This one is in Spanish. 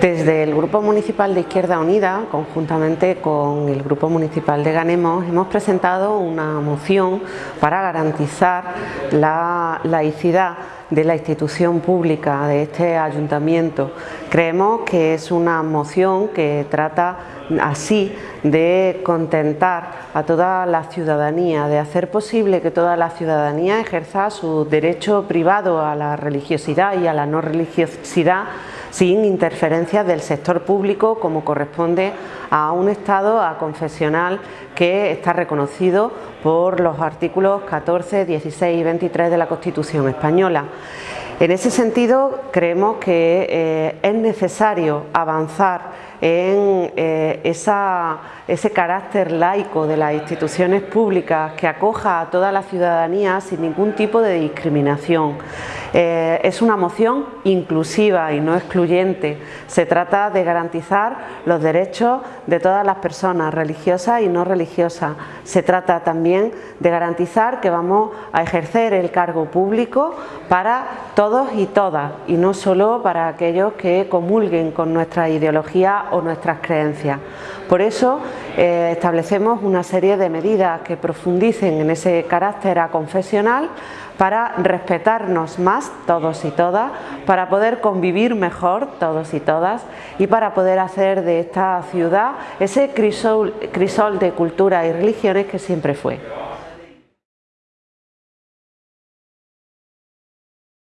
Desde el Grupo Municipal de Izquierda Unida, conjuntamente con el Grupo Municipal de Ganemos, hemos presentado una moción para garantizar la laicidad de la institución pública de este ayuntamiento. Creemos que es una moción que trata así de contentar a toda la ciudadanía, de hacer posible que toda la ciudadanía ejerza su derecho privado a la religiosidad y a la no religiosidad sin interferencias del sector público como corresponde a un Estado a confesional que está reconocido por los artículos 14, 16 y 23 de la Constitución española. En ese sentido creemos que eh, es necesario avanzar en eh, ese carácter laico de las instituciones públicas que acoja a toda la ciudadanía sin ningún tipo de discriminación. Eh, es una moción inclusiva y no excluyente. Se trata de garantizar los derechos de todas las personas, religiosas y no religiosas. Se trata también de garantizar que vamos a ejercer el cargo público para todos y todas y no solo para aquellos que comulguen con nuestra ideología o nuestras creencias. Por eso eh, establecemos una serie de medidas que profundicen en ese carácter aconfesional para respetarnos más todos y todas, para poder convivir mejor todos y todas y para poder hacer de esta ciudad ese crisol, crisol de cultura y religiones que siempre fue.